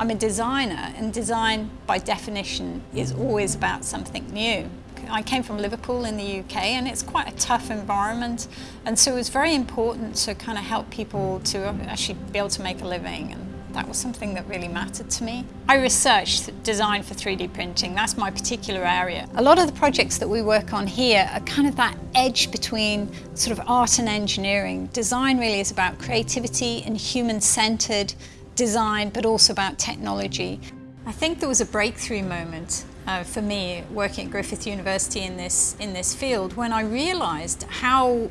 I'm a designer and design by definition is always about something new. I came from Liverpool in the UK and it's quite a tough environment and so it was very important to kind of help people to actually be able to make a living and that was something that really mattered to me. I researched design for 3D printing, that's my particular area. A lot of the projects that we work on here are kind of that edge between sort of art and engineering. Design really is about creativity and human-centered design but also about technology. I think there was a breakthrough moment uh, for me working at Griffith University in this, in this field when I realised how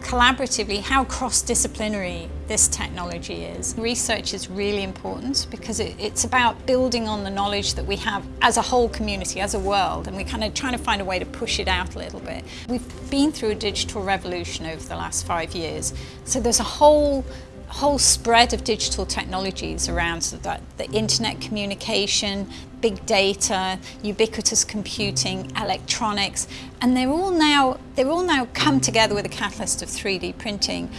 collaboratively, how cross-disciplinary this technology is. Research is really important because it, it's about building on the knowledge that we have as a whole community, as a world, and we're kind of trying to find a way to push it out a little bit. We've been through a digital revolution over the last five years, so there's a whole whole spread of digital technologies around that the internet communication, big data, ubiquitous computing, electronics, and they're all now they're all now come together with a catalyst of 3D printing.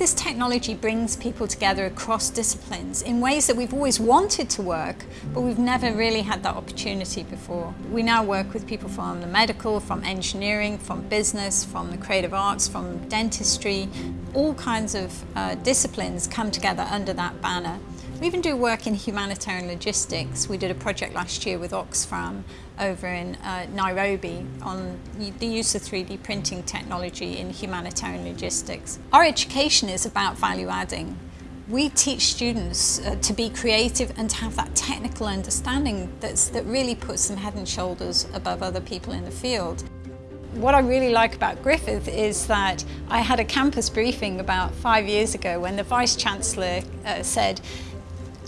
This technology brings people together across disciplines in ways that we've always wanted to work, but we've never really had that opportunity before. We now work with people from the medical, from engineering, from business, from the creative arts, from dentistry. All kinds of uh, disciplines come together under that banner. We even do work in humanitarian logistics. We did a project last year with Oxfam over in uh, Nairobi on the use of 3D printing technology in humanitarian logistics. Our education is about value adding. We teach students uh, to be creative and to have that technical understanding that's, that really puts them head and shoulders above other people in the field. What I really like about Griffith is that I had a campus briefing about five years ago when the Vice-Chancellor uh, said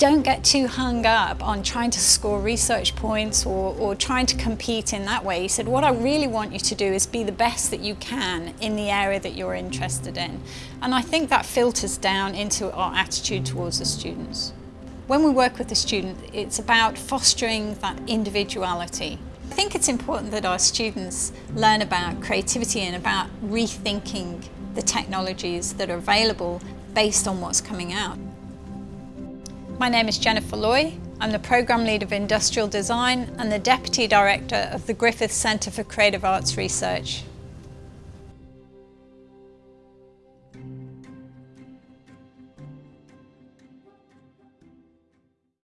don't get too hung up on trying to score research points or, or, trying to compete in that way. He said, what I really want you to do is be the best that you can in the area that you're interested in. And I think that filters down into our attitude towards the students. When we work with the student, it's about fostering that individuality. I think it's important that our students learn about creativity and about rethinking the technologies that are available based on what's coming out. My name is Jennifer Loy. I'm the Programme Lead of Industrial Design and the Deputy Director of the Griffith Centre for Creative Arts Research.